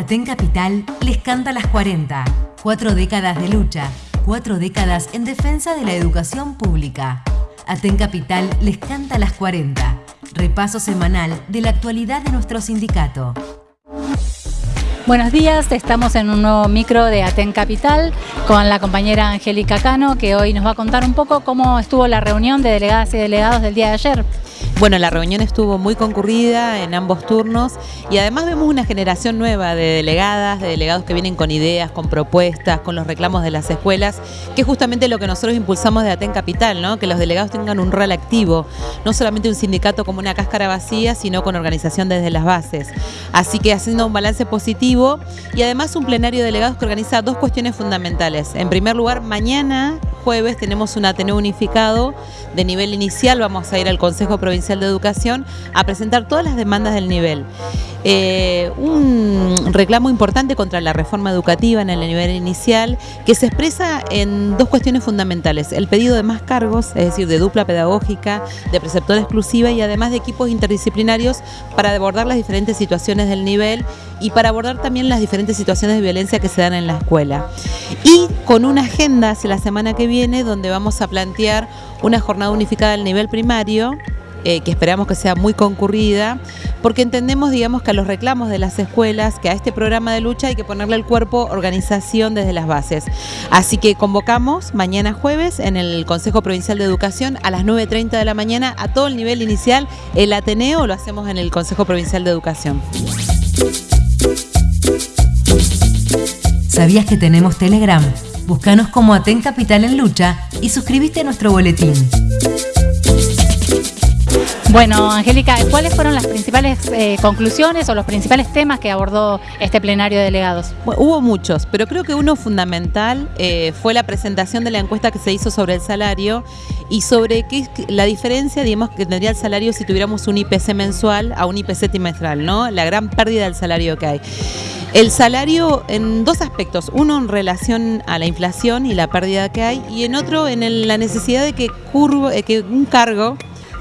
Aten Capital les canta las 40. Cuatro décadas de lucha, cuatro décadas en defensa de la educación pública. Aten Capital les canta las 40. Repaso semanal de la actualidad de nuestro sindicato. Buenos días, estamos en un nuevo micro de Aten Capital con la compañera Angélica Cano que hoy nos va a contar un poco cómo estuvo la reunión de delegadas y delegados del día de ayer. Bueno, la reunión estuvo muy concurrida en ambos turnos y además vemos una generación nueva de delegadas, de delegados que vienen con ideas, con propuestas, con los reclamos de las escuelas, que es justamente lo que nosotros impulsamos de Aten Capital, ¿no? que los delegados tengan un rol activo, no solamente un sindicato como una cáscara vacía, sino con organización desde las bases. Así que haciendo un balance positivo y además un plenario de delegados que organiza dos cuestiones fundamentales. En primer lugar, mañana jueves tenemos un Ateneo unificado de nivel inicial, vamos a ir al Consejo Provincial de Educación a presentar todas las demandas del nivel. Eh, un reclamo importante contra la reforma educativa en el nivel inicial que se expresa en dos cuestiones fundamentales, el pedido de más cargos, es decir, de dupla pedagógica, de preceptora exclusiva y además de equipos interdisciplinarios para abordar las diferentes situaciones del nivel y para abordar también las diferentes situaciones de violencia que se dan en la escuela. Y con una agenda hacia la semana que viene donde vamos a plantear una jornada unificada al nivel primario eh, que esperamos que sea muy concurrida, porque entendemos, digamos, que a los reclamos de las escuelas, que a este programa de lucha hay que ponerle el cuerpo organización desde las bases. Así que convocamos mañana jueves en el Consejo Provincial de Educación a las 9.30 de la mañana a todo el nivel inicial, el Ateneo lo hacemos en el Consejo Provincial de Educación. ¿Sabías que tenemos Telegram? Búscanos como Aten Capital en Lucha y suscríbete a nuestro boletín. Bueno, Angélica, ¿cuáles fueron las principales eh, conclusiones o los principales temas que abordó este plenario de delegados? hubo muchos, pero creo que uno fundamental eh, fue la presentación de la encuesta que se hizo sobre el salario y sobre qué la diferencia, digamos, que tendría el salario si tuviéramos un IPC mensual a un IPC trimestral, ¿no? La gran pérdida del salario que hay. El salario en dos aspectos, uno en relación a la inflación y la pérdida que hay y en otro en la necesidad de que, curvo, eh, que un cargo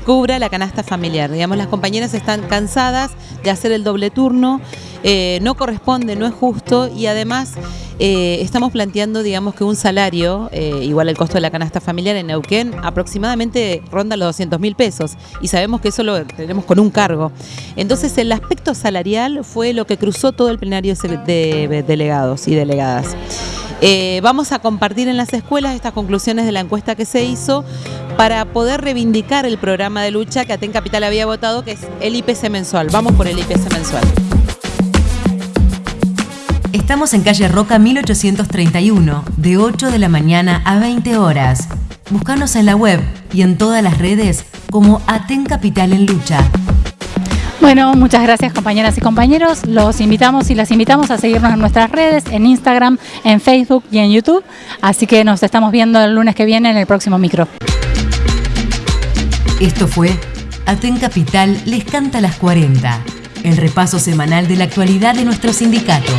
cubra la canasta familiar. Digamos, las compañeras están cansadas de hacer el doble turno, eh, no corresponde, no es justo y además eh, estamos planteando, digamos, que un salario, eh, igual el costo de la canasta familiar en Neuquén, aproximadamente ronda los 200 mil pesos y sabemos que eso lo tenemos con un cargo. Entonces, el aspecto salarial fue lo que cruzó todo el plenario de delegados y delegadas. vamos a compartir en las escuelas estas conclusiones de la encuesta que se hizo para poder reivindicar el programa de lucha que Aten Capital había votado, que es el IPC mensual. Vamos por el IPC mensual. Estamos en calle Roca 1831, de 8 de la mañana a 20 horas. Búscanos en la web y en todas las redes como Aten Capital en Lucha. Bueno, muchas gracias compañeras y compañeros. Los invitamos y las invitamos a seguirnos en nuestras redes, en Instagram, en Facebook y en YouTube. Así que nos estamos viendo el lunes que viene en el próximo micro. Esto fue Aten Capital les canta las 40, el repaso semanal de la actualidad de nuestro sindicato.